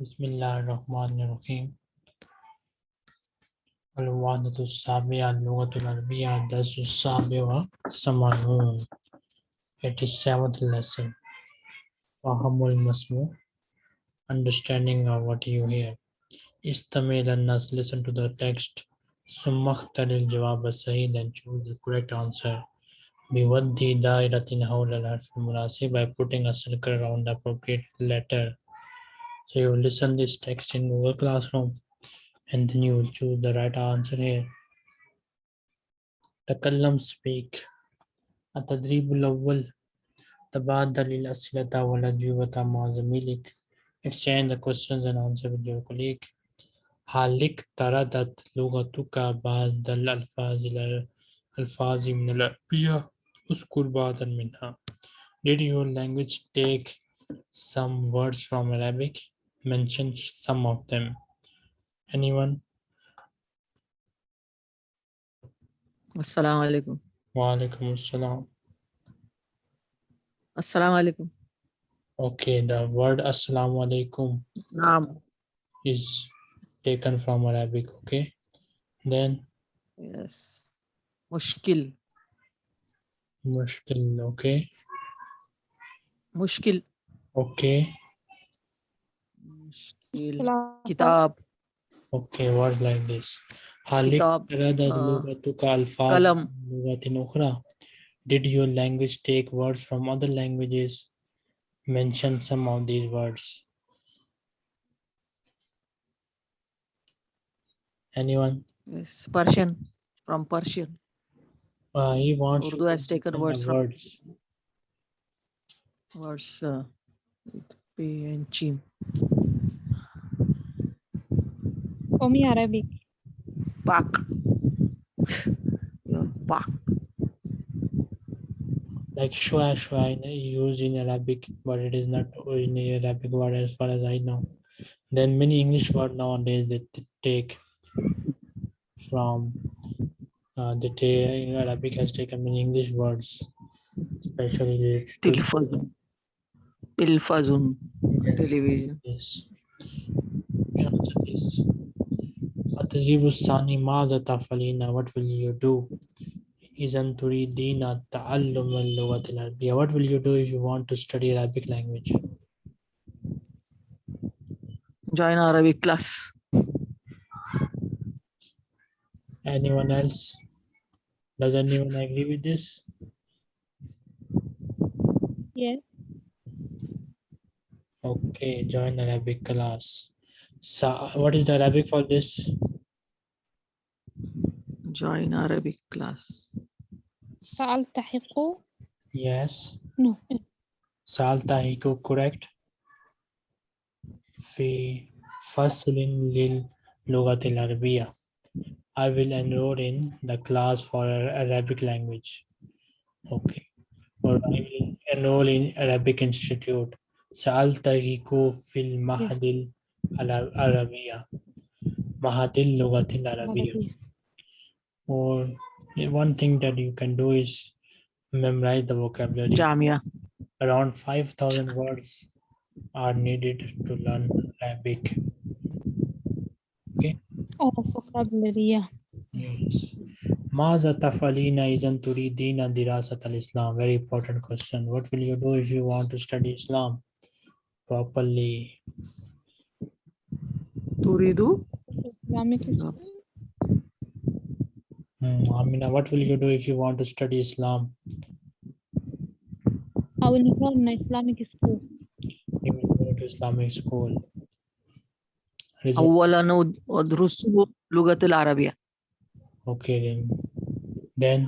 بسم الله الرحمن الرحيم الوحدة السابعة اللغة العربية الدرس السابع والثمانون 87th lesson فهم المسموع understanding of what you hear استمع إلى الناس listen to the text ثم اختر الجواب الصحيح then choose the correct answer بودي دائرة حول الحرف المناسب by putting a circle around the appropriate letter so you listen this text in Google Classroom and then you will choose the right answer here. تكلم speak التدريب الأول تبادل الأسئلة والأجوبة مع زميلك exchange the questions and answer with your colleague هل اقترضت لغتك بعض الألفاظ الألفاظ من العربية اذكر بعضا منها Did your language take some words from Arabic? mention some of them. Anyone? Assalamu alaikum. Wa alaikum assalam. Assalamu alaikum. Okay, the word Assalamu alaikum Naam. is taken from Arabic, okay? Then? Yes. Mushkil. Mushkil, okay. Mushkil. Okay. Kitab. Okay, words like this. Kitab. Uh, Did your language take words from other languages? Mention some of these words. Anyone? Yes, Persian. From Persian. Uh, he wants Urdu has taken words from words. Words. Uh, P and Chim. For me, Arabic. Bak. Your. Like shua shua used in Arabic, but it is not in Arabic word as far as I know. Then many English word nowadays they take from uh, the you Arabic has taken many English words, especially telephone, telephone, television. Yes. What will you do? Ta'allum al-lughatil arabiyya. What will you do if you want to study Arabic language? Join Arabic class. Anyone else? Does anyone agree with this? Yes. Okay, join Arabic class. Sa what is the Arabic for this? Join Arabic class. Sal Tahiku? Yes. No. Sal Tahiku, correct. Fi Faslin Lil Lugatil Arabiya. I will enroll in the class for Arabic language. Okay. Or I will enroll in Arabic Institute. Sal Tahiku Fil Mahadil. Arabia, Mahatil Lugatil Arabia. Or one thing that you can do is memorize the vocabulary. Jamia. Around 5,000 words are needed to learn Arabic. Okay. Oh, vocabulary. Yes. Maza tafalina izan turidina dirasat al-Islam. Very important question. What will you do if you want to study Islam properly? تريد Islamic No. Hmm, Amina, what will you do if you want to study Islam? I will enroll in Islamic school You will go to Islamic school. Result- أولا أد- أدرس لغة العربية Okay, then. Then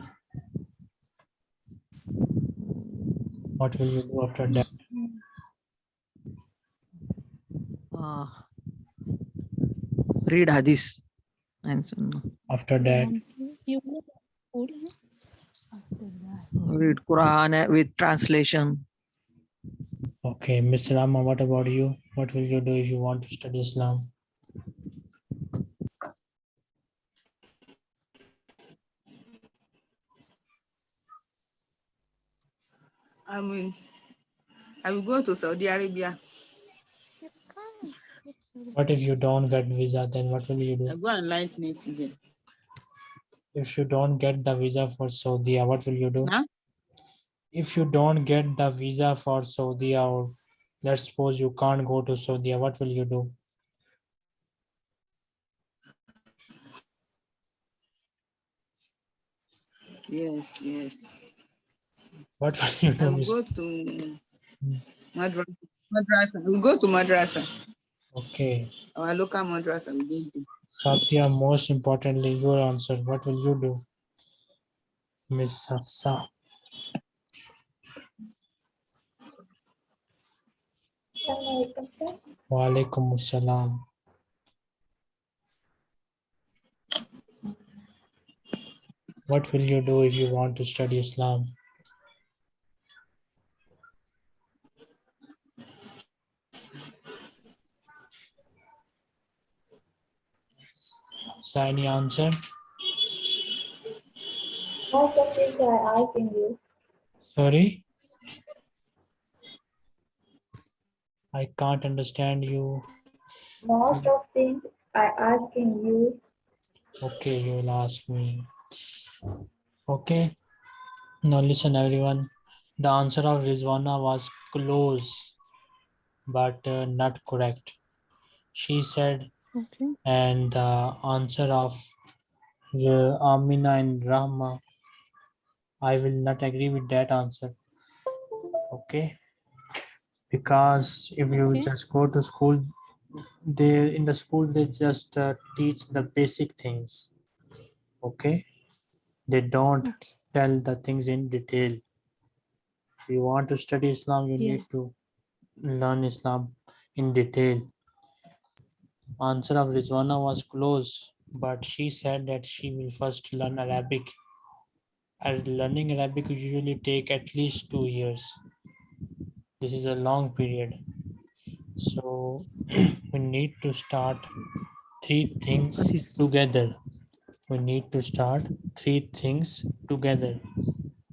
what will you do after that? uh, read hadith and sunnah. After that, you go to school huh? After that. read Quran eh, with translation okay, Mr. Rama, what about you? What will you do if you want to study Islam? I mean, I will go to Saudi Arabia. What if you don't get visa? Then what will you do? I do? go and lighten it there. If you don't get the visa for Saudi, what will you do? Huh? If you don't get the visa for Saudi, or let's suppose you can't go to Saudi, what will you do? Yes, yes. What will you do? will go to Hmm. madrasa. Madrasa. We'll go to madrasa. Okay. Our madrasa. We go to. Satya, most importantly, your answer. What will you do? Miss Hafsa. Assalamualaikum, sir. Walaikum Assalam. What will you do if you want to study Islam? Any answer? Most of things are asking you. Sorry? I can't understand you. Most of things I asking you. Okay, you will ask me. Okay. Now listen everyone. The answer of Rizwana was close, but uh, not correct. She said, Okay. and the answer of uh, Amina and Rahma, I will not agree with that answer. Okay. Because if you Okay. just go to school, they in the school they just uh, teach the basic things. Okay. They don't Okay. tell the things in detail. If you want to study Islam, you Yeah. need to learn Islam in detail. Answer of Rizwana was close, but she said that she will first learn Arabic. And learning Arabic usually take at least two years. This is a long period. So we need to start three things together. We need to start three things together.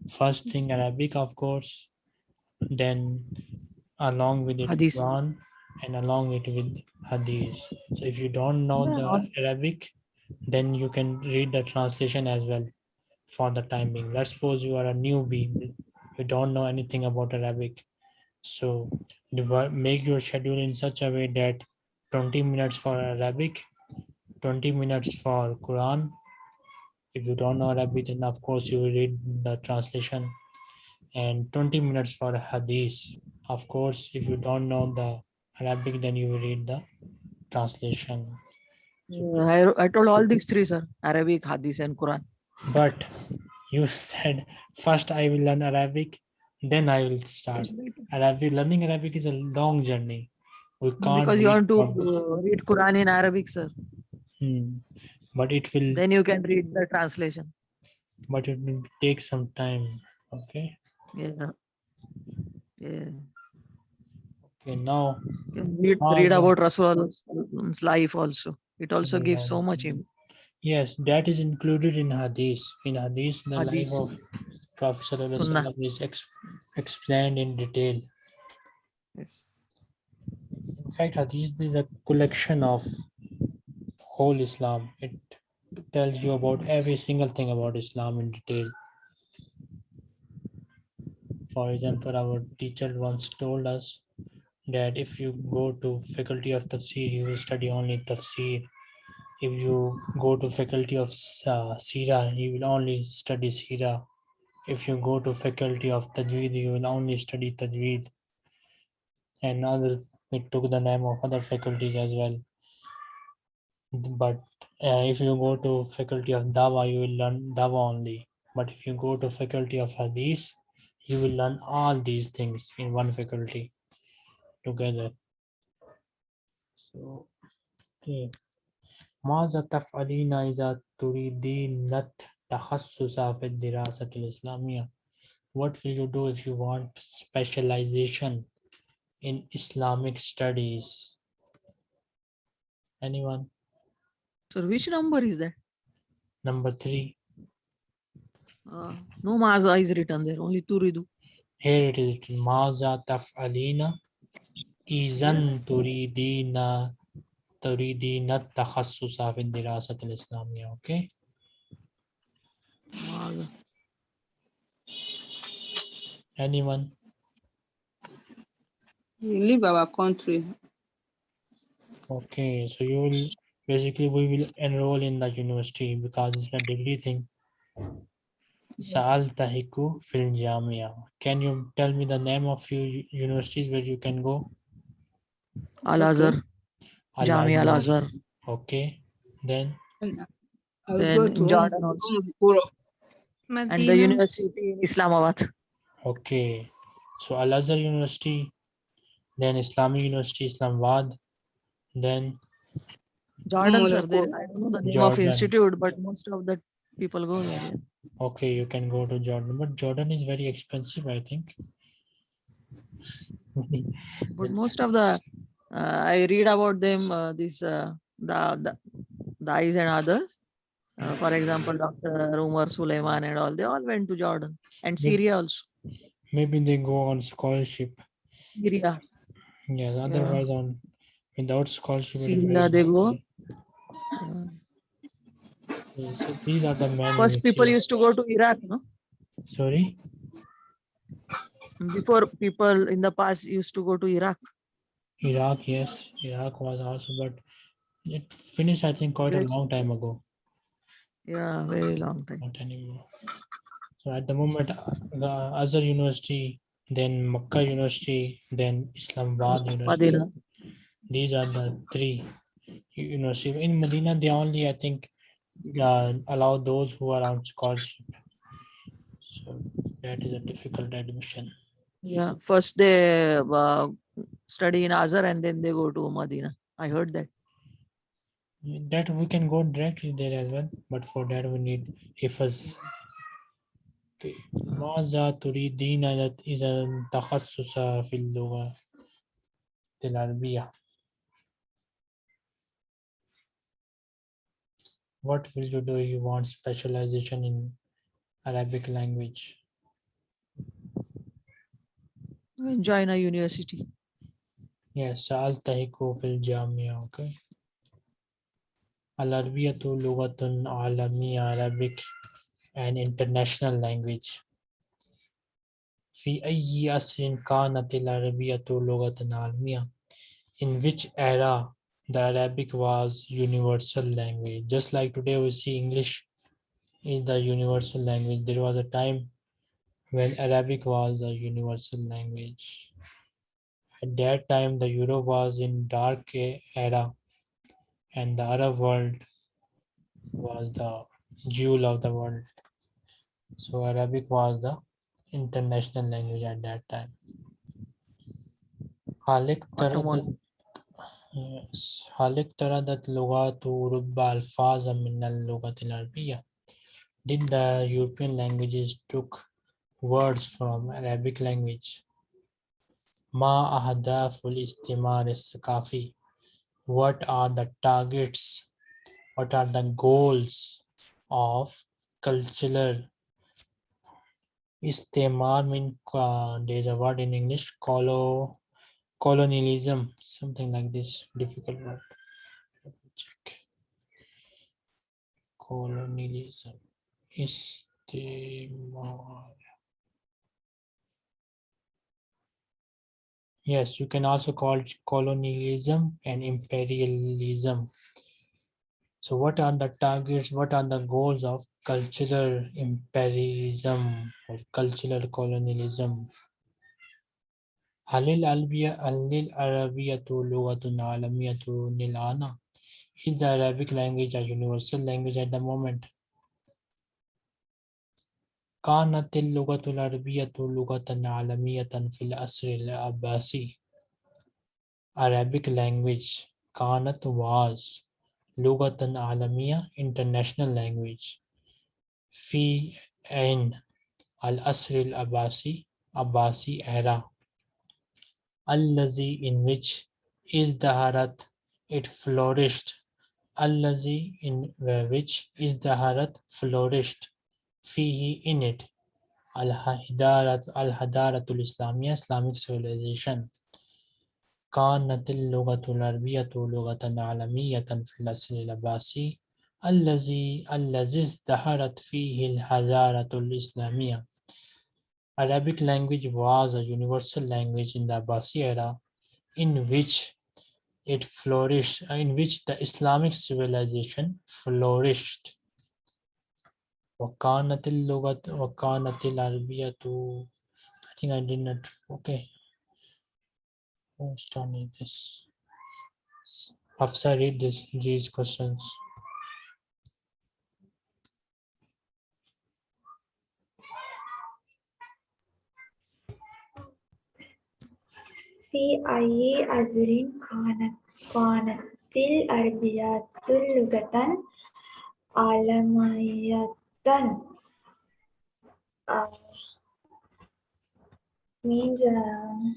First thing Arabic, of course, then along with it Hadith. Quran and along with with Hadith. So if you don't know the Arabic, then you can read the translation as well for the time being. Let's suppose you are a newbie, you don't know anything about Arabic. So make your schedule in such a way that 20 minutes for Arabic, 20 minutes for Quran. If you don't know Arabic, then of course you will read the translation and 20 minutes for Hadith. Of course, if you don't know the Arabic, then you will read the translation. I, I told all these three, sir. Arabic, Hadith, and Quran. But you said first I will learn Arabic, then I will start. Arabic learning Arabic is a long journey. We can't Because you want to uh, read Quran in Arabic, sir. Hmm. But it will Then you can read the translation. but it will take some time. Okay. Yeah. Yeah. Okay. Now read, read about Rasulullah's life also. It also gives so much. im- yes, that is included in Hadith. In Hadith, the life of Prophet Sunnah. Is ex- explained in detail. Yes. In fact, Hadith is a collection of whole Islam. It tells you about every single thing about Islam in detail. For example, our teacher once told us that if you go to faculty of tafsir, you will study only tafsir. If you go to faculty of uh, Sira, you will only study Sira. If you go to faculty of Tajweed, you will only study Tajweed. And other, it took the name of other faculties as well. But uh, if you go to faculty of Dawa, you will learn Dawa only. But if you go to faculty of Hadith, you will learn all these things in one faculty together. So, okay. ماذا تفعلين إذا تريدين التخصص في الدراسة الإسلامية? What will you do if you want specialization in Islamic studies? Anyone? So which number is that? Number three. Uh, no Maza is written there. Only Turidu. Here it is written, ماذا تفعلين إذا تريدين تريدين التخصص في الدراسة الإسلامية okay ماذا؟ anyone We leave our country. okay so you will basically we will enroll in the university because it's a degree thing سألتحق في الجامعة can you tell me the name of few u- universities where you can go Al Azhar, Jamia Al Al-Azhar. Okay then Then go in to Jordan also. And the university in Islamabad. okay so Al-Azhar University then Islamic University Islamabad then Jordan, sir. There, Qura. I don't know the name of Jordan. institute, but most of the people go there. okay you can go to Jordan but Jordan is very expensive I think But most of the, uh, I read about them, uh, this, uh, the, the, the eyes and others. Uh, for example, Dr. Umar Suleiman and all, they all went to Jordan and Syria also. maybe they go on scholarship Syria. yes otherwise on without scholarship Syria they go. Uh, so these are the main First, people used to go to Iraq, no? sorry Before people in the past used to go to Iraq. Iraq, yes, Iraq was also, but it finished, I think, quite a long time ago, Yeah, very long time. not anymore. So at the moment, uh, the Azhar University, then Makkah University, then Islamabad University. Medina. These are the three universities. In Medina, they only, I think, uh, allow those who are on scholarship. So that is a difficult admission. Yeah, first they uh, study in Azhar and then they go to Medina. I heard that. That we can go directly there as well, but for that we need hifaz. Okay. ماذا تريدين إذا تخصص في اللغة العربية؟ What will you do? You want specialization in Arabic language? Join a university. Yes, سألتحق في الجامعة. Okay. العربية لغة عالمية Arabic an international language. في أي عصر كانت العربية لغة عالمية? In which era the Arabic was universal language? Just like today we see English is the universal language. There was a time when Arabic was a universal language. At that time, the euro was in dark era and the Arab world was the jewel of the world. So Arabic was the international language at that time. Halik Halik Taradat Lugatu Rubba Alfaza Minal Lugat Did the European languages took words from Arabic language. Ma ahadaful istimar is-sakafi. What are the targets? What are the goals of cultural istimar mean uh, there's a word in English colo colonialism something like this difficult word. Let me check. Colonialism istimar. yes you can also call it colonialism and imperialism so what are the targets what are the goals of cultural imperialism or cultural colonialism هل العربية هل العربية لغة عالمية الآن؟ Is the Arabic language a universal language at the moment? كانت اللغة العربية لغة عالمية في العصر العباسي. Arabic language كانت was لغة عالمية international language في in العصر العباسي Abbasi era الذي in which ازدهرت it flourished الذي in which ازدهرت flourished فيه in it الحضارة الحضارة الإسلامية Islamic civilization وكانت اللغة العربية لغة عالمية في العصر العباسي الذي الذي ازدهرت فيه الحضارة الإسلامية. Arabic language was a universal language in the Abbasi era in which it flourished, in which the Islamic civilization flourished. وكانت اللغة وكانت العربية I think I did not okay. Who's done this? Hafsa read this these questions. في أي عصر كانت كانت العربية لغة عالمية done uh, means uh,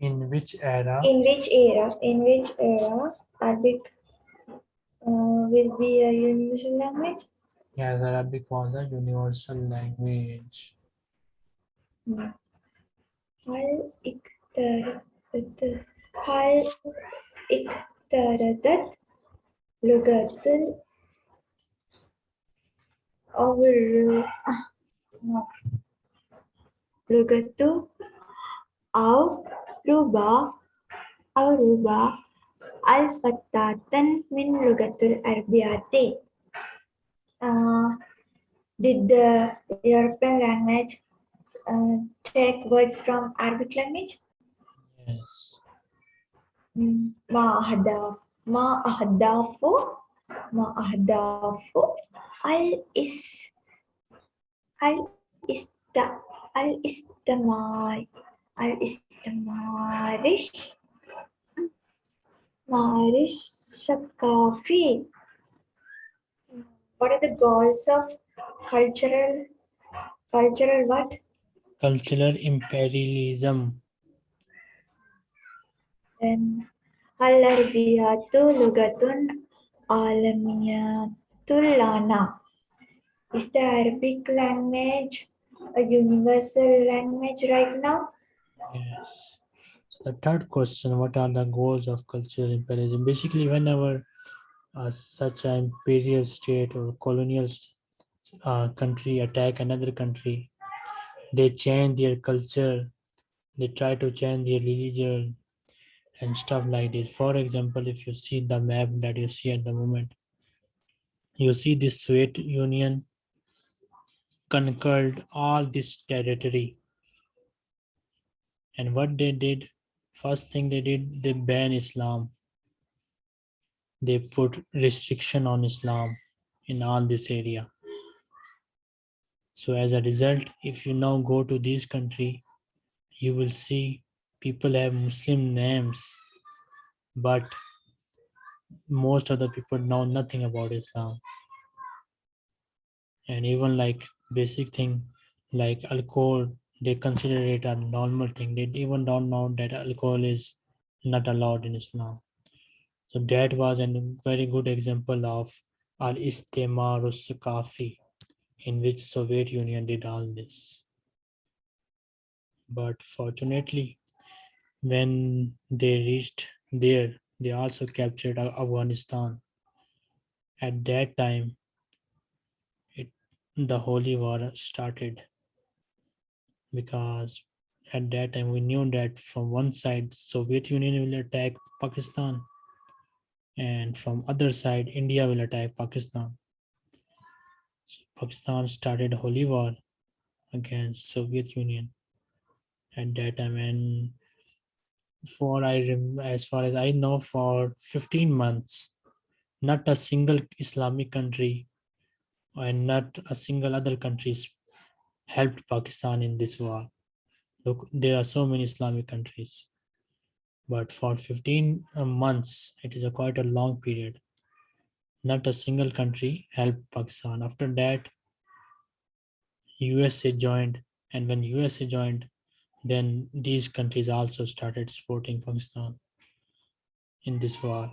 in which era? in which era? In which era arabic uh, will be a universal language? Yes arabic was a universal language. Hmm. Hal iktar hal iktaradat lugatul over to, au ruba au ruba al fattatan min lugatul arbiyati. Did the European language uh, take words from Arabic language? Yes. Ma ahdafu ma ahdafu Ma'ahdafu al-is al-ista al-istamari al-istamarish the shakafi. What are the goals of cultural cultural what? Cultural imperialism. Then al-arbiyatu lugatun Alamiyatul is the Arabic language a universal language right now? Yes. So the third question, what are the goals of cultural imperialism? Basically, whenever uh, such an imperial state or colonial uh, country attack another country, they change their culture, they try to change their religion, and stuff like this. For example, if you see the map that you see at the moment, you see this Soviet Union conquered all this territory. And what they did, first thing they did, they banned Islam. They put restriction on Islam in all this area. So as a result, if you now go to this country, you will see people have Muslim names, but most of the people know nothing about Islam. And even like basic thing like alcohol, they consider it a normal thing. They even don't know that alcohol is not allowed in Islam. So that was a very good example of al istimar Sakafi, in which Soviet Union did all this. But fortunately, when they reached there, they also captured Afghanistan. At that time, it the holy war started because at that time we knew that from one side Soviet Union will attack Pakistan and from other side India will attack Pakistan. So Pakistan started holy war against Soviet Union at that time and for I as far as I know for 15 months not a single Islamic country and not a single other countries helped Pakistan in this war. Look, there are so many Islamic countries, but for 15 uh, months, it is a quite a long period. Not a single country helped Pakistan. After that, USA joined, and when USA joined, then these countries also started supporting Pakistan in this war.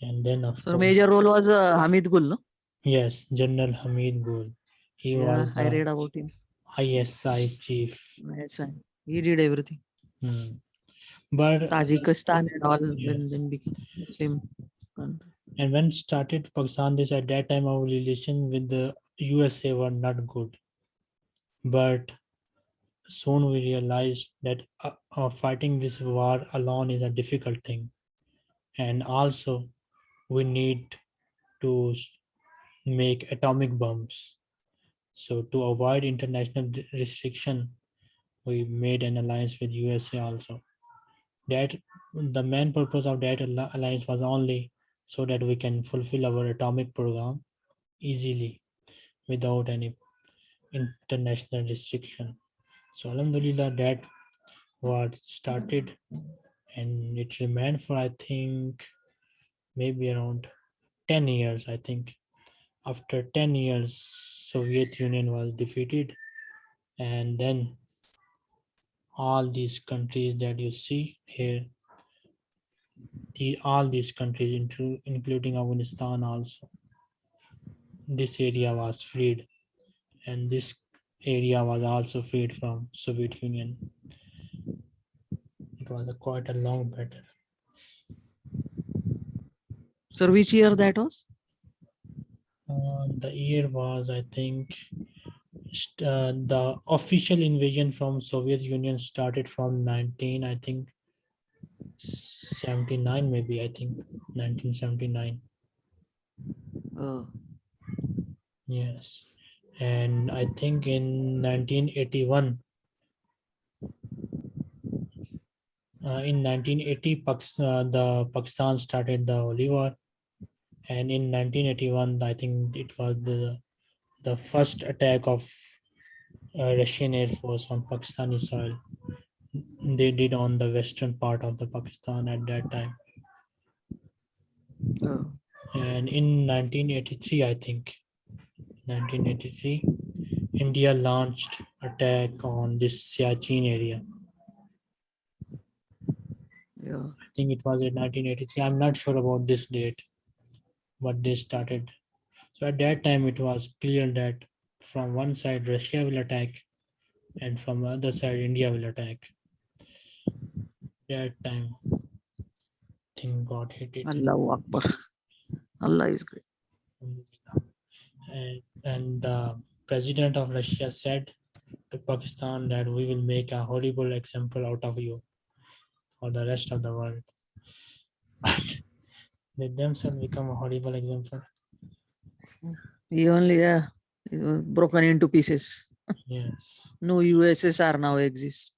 And then, of So course, major role was uh, Hamid Gul, no? yes, General Hamid Gul. He Yeah, was I read about him. ISI chief. Yes, I- he did everything. Hmm. but Tajikistan and all when Yes. then became Muslim country. and when started Pakistan, this at that time our relation with the USA were not good. But soon we realized that uh, uh, fighting this war alone is a difficult thing, and also we need to make atomic bombs. So to avoid international restriction, we made an alliance with USA also. That the main purpose of that alliance was only so that we can fulfill our atomic program easily without any international restriction. So Alhamdulillah that what started and it remained for I think maybe around 10 years I think. After 10 years Soviet Union was defeated and then all these countries that you see here the all these countries inclu- including Afghanistan also this area was freed and this area was also freed from Soviet Union. It was a quite a long battle. So which year that was? Uh, the year was, I think, uh, the official invasion from Soviet Union started from 19, I think, 79 maybe, I think, 1979. Uh, Yes. And I think in 1981, uh, in 1980, Pakistan, uh, the Pakistan started the War. And in 1981, I think it was the, the first attack of uh, Russian Air Force on Pakistani soil. They did on the western part of the Pakistan at that time. uh, And in 1983, I think, 1983, India launched attack on this Siachen area. yeah. I think it was in 1983. I'm not sure about this date, but they started. So at that time, it was clear that from one side Russia will attack, and from the other side India will attack. That time, thing got hit. It. Allahu Akbar. Allah is great. And, and the president of Russia said to Pakistan that we will make a horrible example out of you for the rest of the world. But they themselves become a horrible example. He only uh, broken into pieces. Yes. No USSR now exists.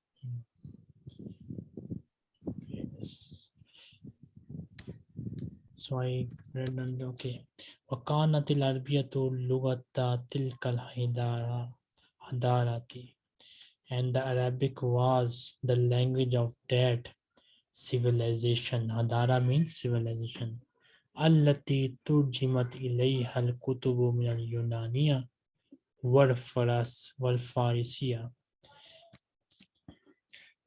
So I read and okay. وكانت العربية لغة تلك الحضارة حضارة and the Arabic was the language of that civilization. Hadara means civilization. التي ترجمت إليها الكتب من اليونانية والفرس والفارسية.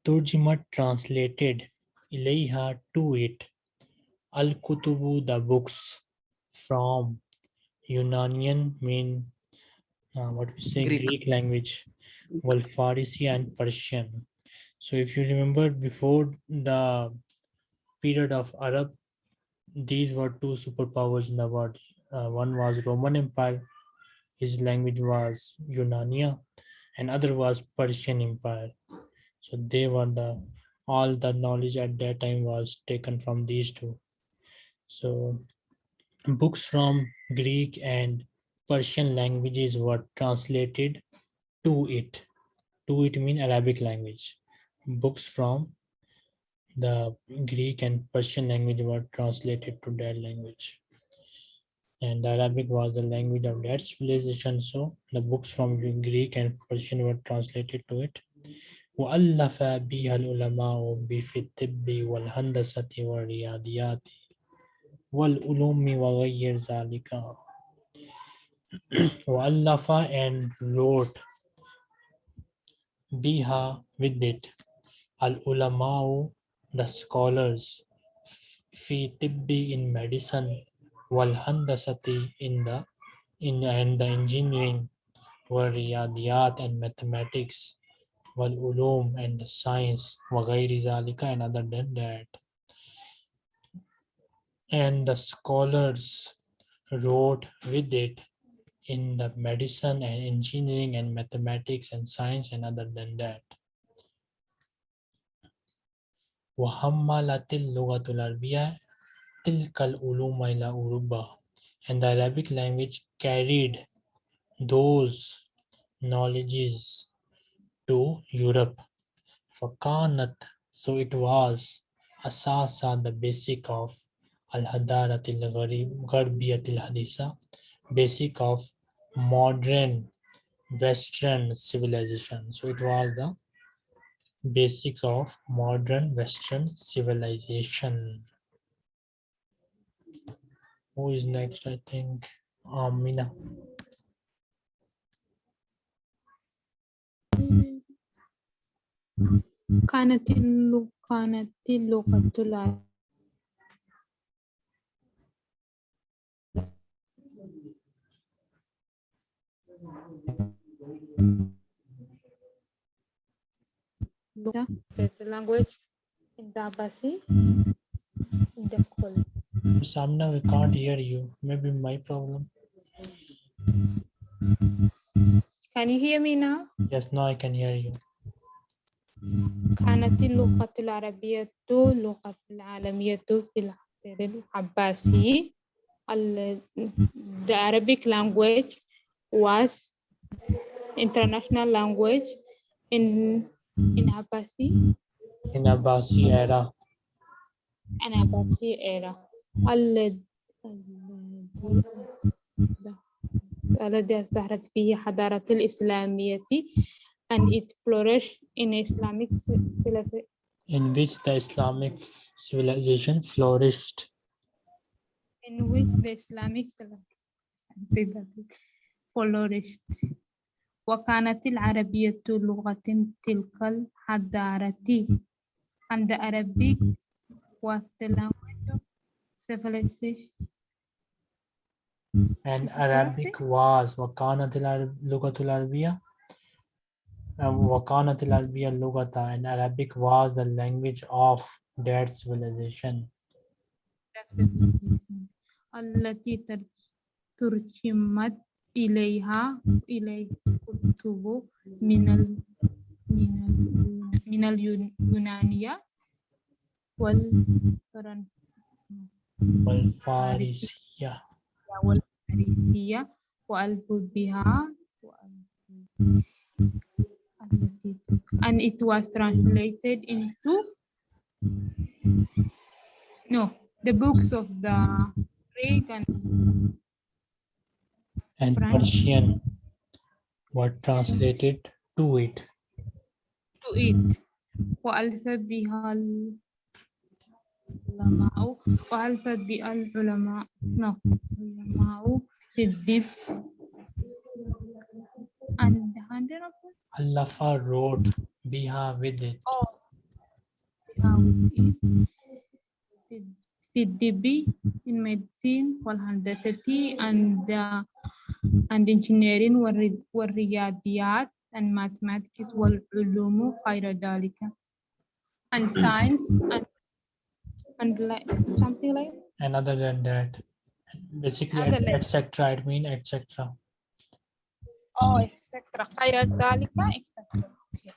ترجمت translated إليها to it. Al-Kutubu, the books from Unanian mean uh, what we say Greek. Greek language, well Farisi and Persian. So if you remember before the period of Arab, these were two superpowers in the world. Uh, one was Roman Empire, his language was Unania, and other was Persian Empire. So they were the all the knowledge at that time was taken from these two. So books from Greek and Persian languages were translated to it. To it mean Arabic language. Books from the Greek and Persian language were translated to that language. And Arabic was the language of that civilization. So the books from Greek and Persian were translated to it. وألف بها العلماء في الطب والهندسة والرياضيات والعلوم وغير ذلك وألف and wrote biha with it al ulamau the scholars fi tibbi in medicine wal handasati in the in and the engineering wal riyadiyat and mathematics والعلوم and the science وغير ذلك and other than that. And the scholars wrote with it in the medicine and engineering and mathematics and science and other than that. وحملت اللغة العربية تلك العلوم إلى أوروبا and the Arabic language carried those knowledges to Europe. فكانت so it was أساسا the basic of الحضارة الغربية الحديثة basic of modern Western civilization. So it was the basics of modern Western civilization. Who is next? I think Amina. كانت اللغة كانت اللغة العربية the language in the Abbasi in the Kul. Samna, we can't hear you. Maybe my problem. Can you hear me now? Yes, now I can hear you. كانت اللغة العربية اللغة العالمية في العصر العباسي. ال- The Arabic language was international language in in Abbasi In Abbasi era, and Abbasi era. ال- الذي ازدهرت فيه حضارة الإسلامية and it flourished in Islamic civilization in which the Islamic civilization flourished. in which the Islamic civilization flourished. وكانت العربية لغة تلك الحضارة the Arabic was the language of civilization. And Arabic was وكانت العرب- لغة العربية uh, وكانت العربية لغة and Arabic was the language of that civilization. التي تر- ترجمت إليها إليه كتب من ال من ال من اليونانية والفرنسية والفارسية والفارسية وألف بها وألف- التي and it was translated into no the books of the Greek and and French. Persian were translated to it. to it وألف بها العلماء وألف بها العلماء no علماء في الدب and hundred of them Allah wrote Biha with it. oh بها with it في- في الدب in medicine والهندسة and uh, and engineering والري- والرياضيات and mathematics والعلوم غير ذلك and science and and like something like And other than that, basically, Other than- etc. It mean etc. oh etc غير ذلك etc okay.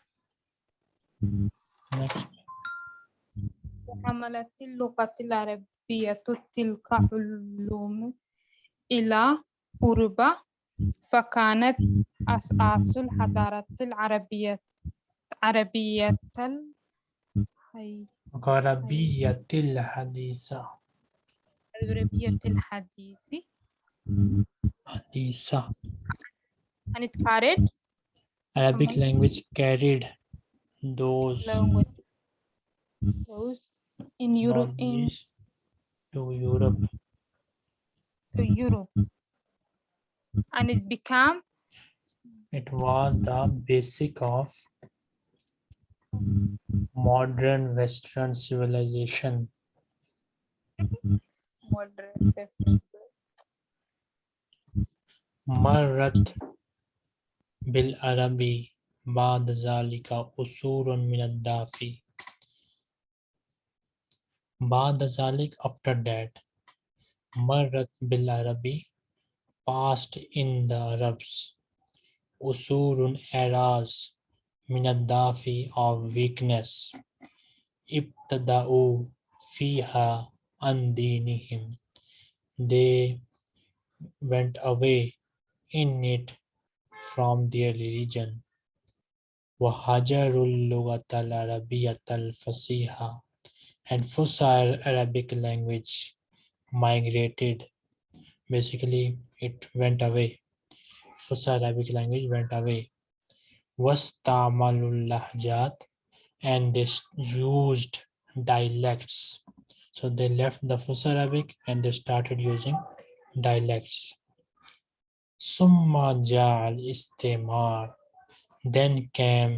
Next. وحملت اللغة العربية تلك علوم إلى أوروبا فكانت أساس الحضارة العربية عربية غربية الحديثة العربية الحديث حديثة and it carried Arabic Mhm. language carried those language those in Europe in to Europe to Europe and it became It was the basic of modern Western civilization. modern مرت بالعربي بعد ذلك أسور من الدافي بعد ذلك after that مرت بالعربي passed in the Arabs. Usurun eras minadafi of weakness. Ibtada'u fiha andinihim. They went away in it from their religion. Wahajarul lugatal arabiyatal fasiha and Fusha Arabic language migrated. Basically, it went away Fusar Arabic language went away واستعملوا اللهجات and they s- used dialects so they left the Fusar Arabic and they started using dialects ثم جاء الاستعمار then came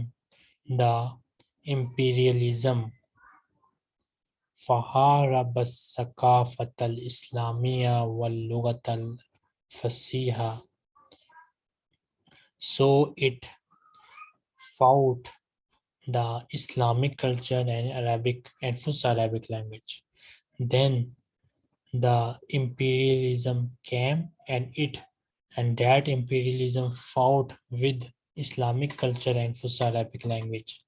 the imperialism فحارب الثقافة الإسلامية واللغة fasiha. So it fought the Islamic culture and Arabic and first arabic language. Then the imperialism came and it and that imperialism fought with Islamic culture and first arabic language.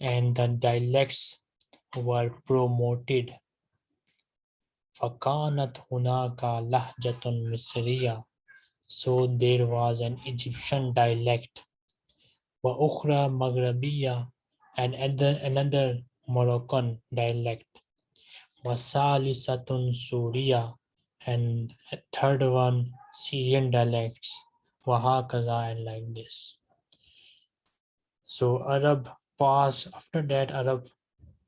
And the dialects were promoted فكانت هناك لهجة مصرية so there was an Egyptian dialect وأخرى مغربية and other, another Moroccan dialect وثالثة سورية and a third one Syrian dialects وهكذا and like this so Arab passed after that Arab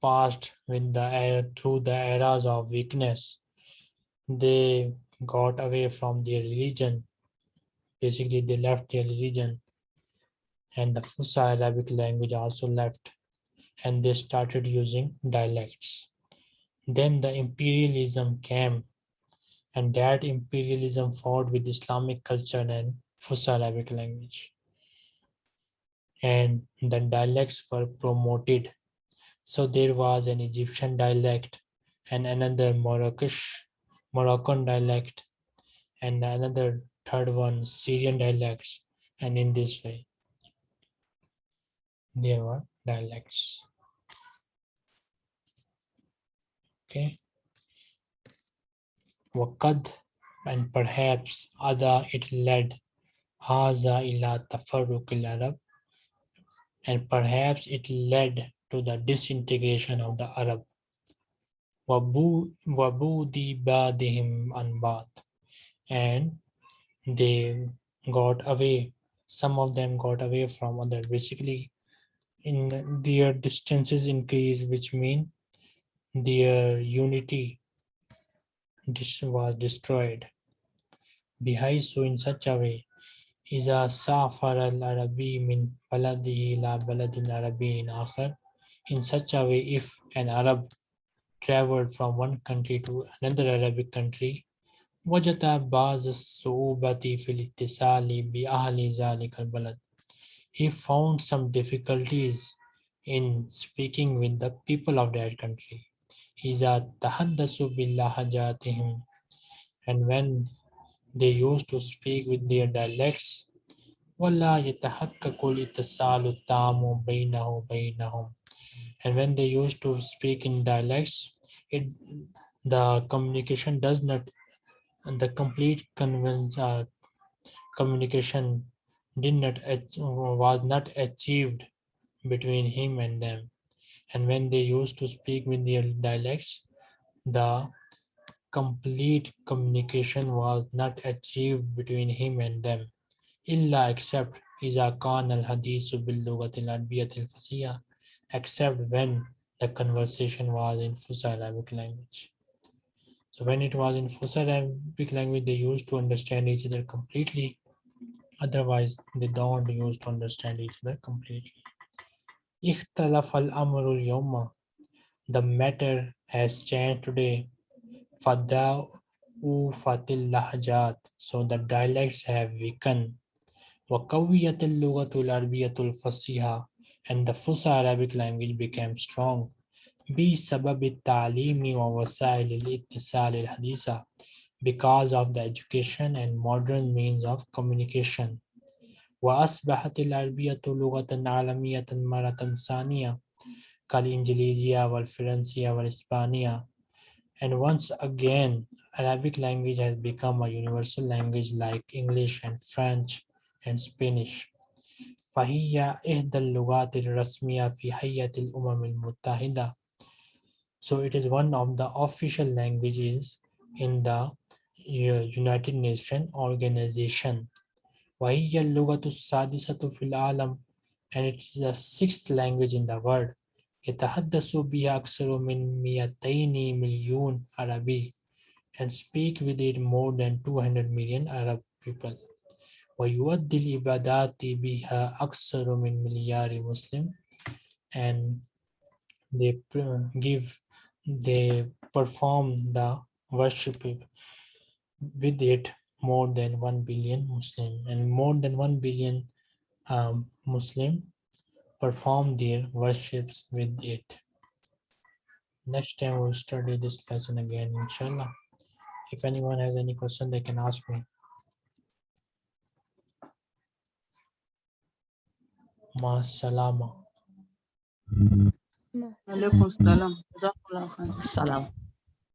passed with the era through the eras of weakness they got away from their religion. Basically they left their religion. And the Fusha Arabic language also left. And they started using dialects. Then the imperialism came. And that imperialism fought with Islamic culture and Fusha Arabic language. And the dialects were promoted. So there was an Egyptian dialect and another Moroccan Moroccan dialect, and another third one Syrian dialects, and in this way, there were dialects. Okay. Wakad, and perhaps other it led Haza ila tafarruq Arab, and perhaps it led to the disintegration of the Arab وبو- وبودي بعضهم عن بعض and they got away some of them got away from other basically in their distances increase which mean their unity dis- was destroyed بحيث in such a way إذا سافر العربي من بلده إلى بلد عربي آخر in such a way if an Arab traveled from one country to another Arabic country وجد بعض الصعوبة في الاتصال بأهل ذلك البلد he found some difficulties in speaking with the people of that country إذا تحدثوا بلهجاتهم and when they used to speak with their dialects ولا يتحقق الاتصال التام بينه وبينهم and when they used to speak in dialects it the communication does not the complete conven- uh, communication did not ach- was not achieved between him and them and when they used to speak with their dialects the complete communication was not achieved between him and them illa except إذا كان الحديث باللغة العربية الفصيحة except when the conversation was in Fusha Arabic language. So when it was in Fusha Arabic language, they used to understand each other completely. Otherwise, they don't use to understand each other completely. The matter has changed today. فداو فاتل لهجات. So the dialects have weakened and the Fusha Arabic language became strong. بسبب because of the education and modern means of communication. وأصبحت العربية لغة عالمية مرة ثانية كالإنجليزية والفرنسية والإسبانية and once again Arabic language has become a universal language like English and French and Spanish. فهي إحدى اللغات الرسمية في هيئة الأمم المتحدة. So it is one of the official languages in the U- United Nations organization. وهي اللغة السادسة في العالم and it is the sixth language in the world. يتحدث بها أكثر من 200 مليون عربي and speak with it more than 200 million Arab people. ويؤدي العبادات بها أكثر من مليار مسلم and they pr- give they perform the worship with it more than 1 billion Muslim and more than 1 billion um, Muslim perform their worships with it. Next time we'll study this lesson again, inshallah. If anyone has any question, they can ask me. مع السلامة. عليكم السلام. جزاكم الله خير. السلام.